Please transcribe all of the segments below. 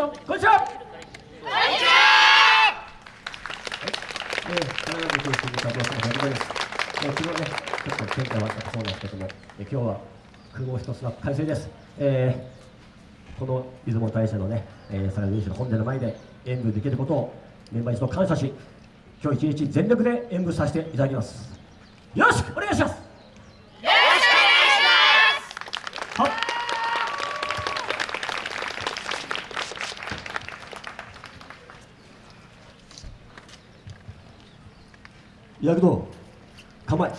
さんこんにちは。こんにちはえー、金崎君佐藤さんおはようございます、えー、昨日ねちょっと天気が悪かったそうなんですけども、えー、今日は雲一つなく快晴です、えー、この出雲大社のね、えー、さらにの本殿の前で演舞できることをメンバー一同感謝し今日一日全力で演舞させていただきます。よろしくお願いします。躍動構え。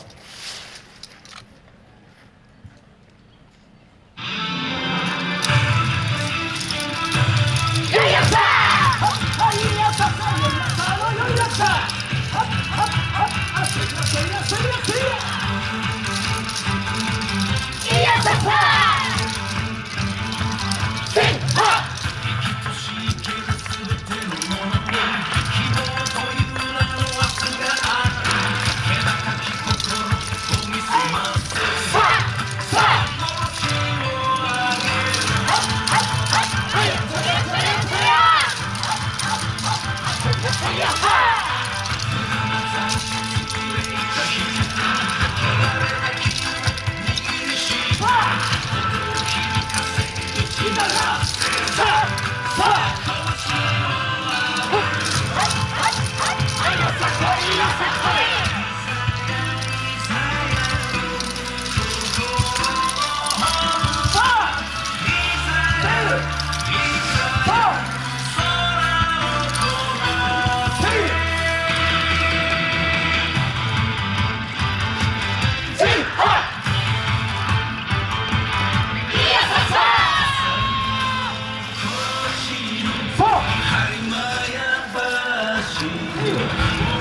十一月。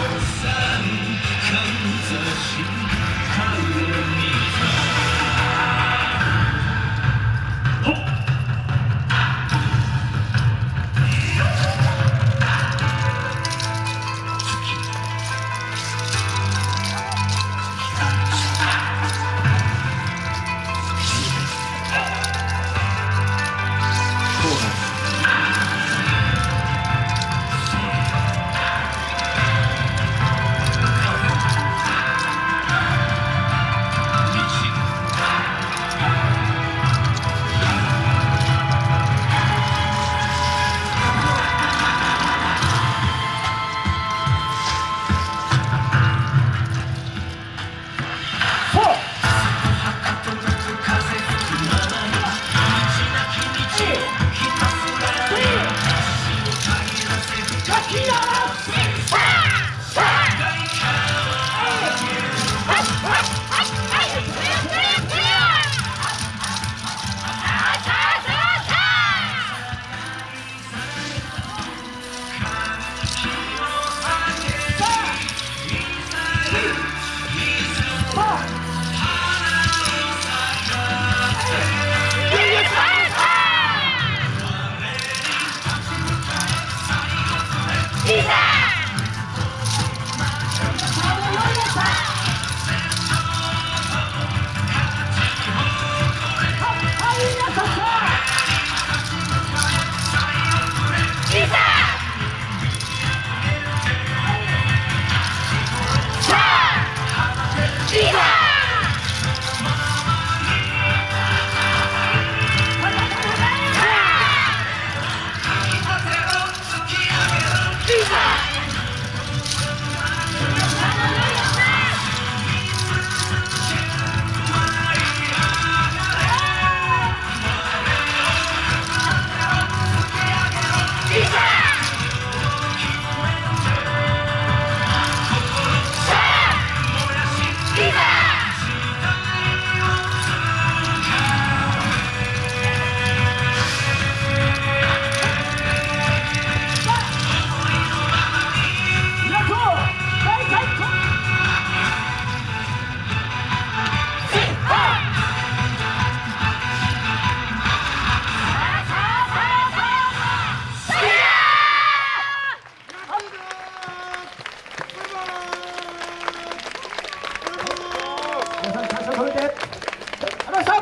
皆さん感謝を込めてありがとうございましたあ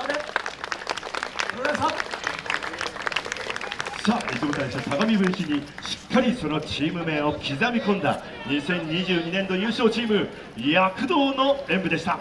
りがとうございましたさあ、大社相模分市にしっかりそのチーム名を刻み込んだ2022年度優勝チーム躍動の演舞でした。